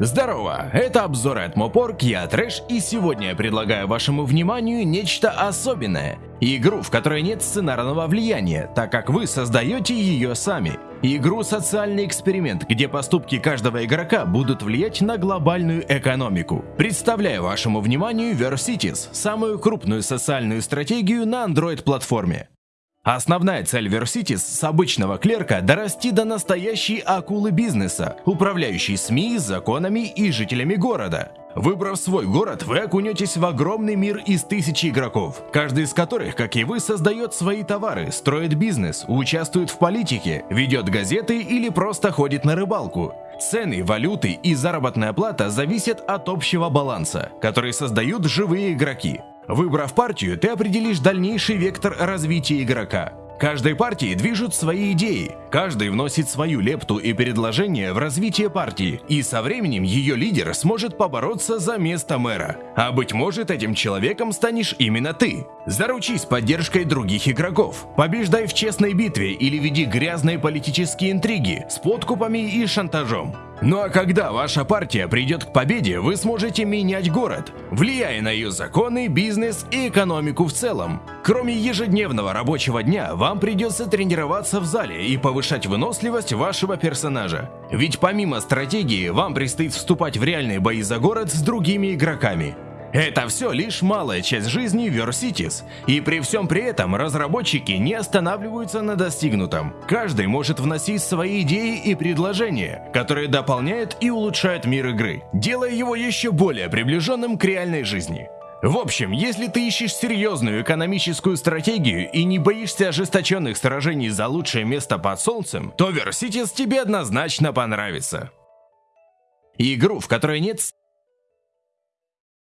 Здорово, это обзоры от Мопорг, я Трэш, и сегодня я предлагаю вашему вниманию нечто особенное. Игру, в которой нет сценарного влияния, так как вы создаете ее сами. Игру «Социальный эксперимент», где поступки каждого игрока будут влиять на глобальную экономику. Представляю вашему вниманию Versities, самую крупную социальную стратегию на Android-платформе. Основная цель Versities с обычного клерка – дорасти до настоящей акулы бизнеса, управляющей СМИ, законами и жителями города. Выбрав свой город, вы окунетесь в огромный мир из тысячи игроков, каждый из которых, как и вы, создает свои товары, строит бизнес, участвует в политике, ведет газеты или просто ходит на рыбалку. Цены, валюты и заработная плата зависят от общего баланса, который создают живые игроки. Выбрав партию, ты определишь дальнейший вектор развития игрока. Каждой партии движут свои идеи, каждый вносит свою лепту и предложение в развитие партии, и со временем ее лидер сможет побороться за место мэра. А быть может этим человеком станешь именно ты. Заручись поддержкой других игроков, побеждай в честной битве или веди грязные политические интриги с подкупами и шантажом. Ну а когда ваша партия придет к победе, вы сможете менять город, влияя на ее законы, бизнес и экономику в целом. Кроме ежедневного рабочего дня, вам придется тренироваться в зале и повышать выносливость вашего персонажа. Ведь помимо стратегии, вам предстоит вступать в реальные бои за город с другими игроками. Это все лишь малая часть жизни Versities, и при всем при этом разработчики не останавливаются на достигнутом. Каждый может вносить свои идеи и предложения, которые дополняют и улучшают мир игры, делая его еще более приближенным к реальной жизни. В общем, если ты ищешь серьезную экономическую стратегию и не боишься ожесточенных сражений за лучшее место под солнцем, то Versities тебе однозначно понравится. Игру, в которой нет